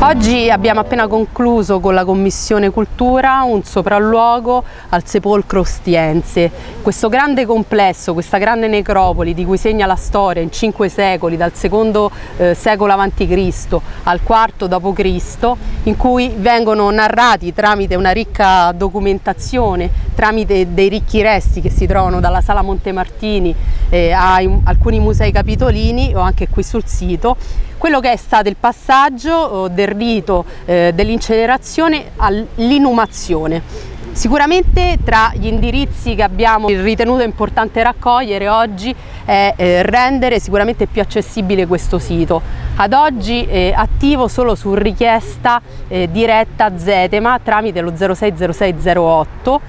Oggi abbiamo appena concluso con la Commissione Cultura un sopralluogo al sepolcro Ostiense. Questo grande complesso, questa grande necropoli di cui segna la storia in cinque secoli, dal secondo eh, secolo a.C. al quarto d.C., in cui vengono narrati tramite una ricca documentazione, tramite dei ricchi resti che si trovano dalla Sala Montemartini eh, a alcuni musei capitolini o anche qui sul sito, quello che è stato il passaggio oh, del rito eh, dell'incenerazione all'inumazione. Sicuramente tra gli indirizzi che abbiamo ritenuto importante raccogliere oggi è eh, rendere sicuramente più accessibile questo sito. Ad oggi è attivo solo su richiesta eh, diretta Zetema tramite lo 060608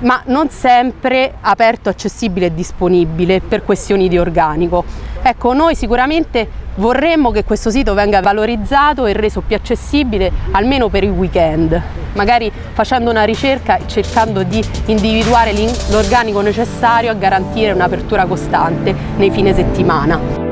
ma non sempre aperto, accessibile e disponibile per questioni di organico. Ecco, noi sicuramente vorremmo che questo sito venga valorizzato e reso più accessibile almeno per il weekend, magari facendo una ricerca e cercando di individuare l'organico necessario a garantire un'apertura costante nei fine settimana.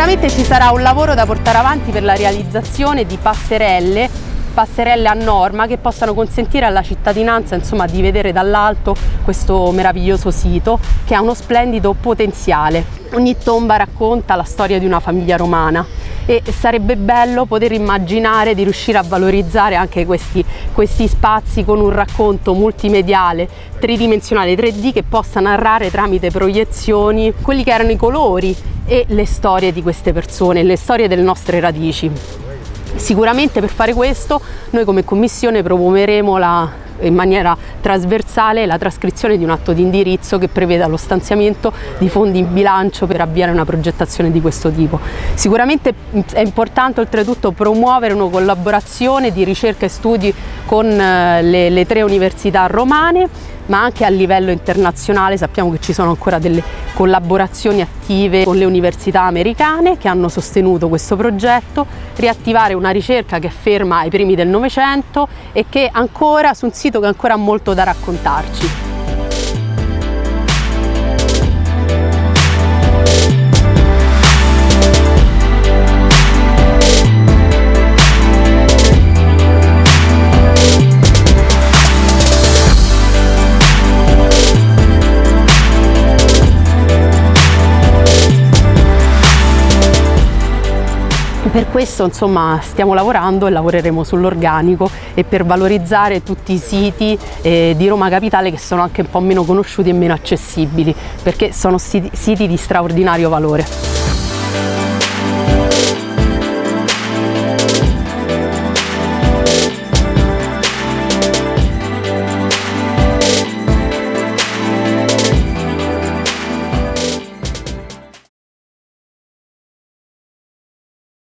Sicuramente ci sarà un lavoro da portare avanti per la realizzazione di passerelle passerelle a norma che possano consentire alla cittadinanza insomma, di vedere dall'alto questo meraviglioso sito che ha uno splendido potenziale. Ogni tomba racconta la storia di una famiglia romana e sarebbe bello poter immaginare di riuscire a valorizzare anche questi, questi spazi con un racconto multimediale, tridimensionale 3D che possa narrare tramite proiezioni quelli che erano i colori e le storie di queste persone, le storie delle nostre radici. Sicuramente per fare questo noi come Commissione promuoveremo la, in maniera trasversale la trascrizione di un atto di indirizzo che preveda lo stanziamento di fondi in bilancio per avviare una progettazione di questo tipo. Sicuramente è importante oltretutto promuovere una collaborazione di ricerca e studi con eh, le, le tre università romane ma anche a livello internazionale sappiamo che ci sono ancora delle collaborazioni attive con le università americane che hanno sostenuto questo progetto, riattivare una ricerca che è ferma ai primi del Novecento e che ancora su un sito che ancora ha molto da raccontarci. Per questo insomma stiamo lavorando e lavoreremo sull'organico e per valorizzare tutti i siti eh, di Roma Capitale che sono anche un po' meno conosciuti e meno accessibili perché sono siti, siti di straordinario valore.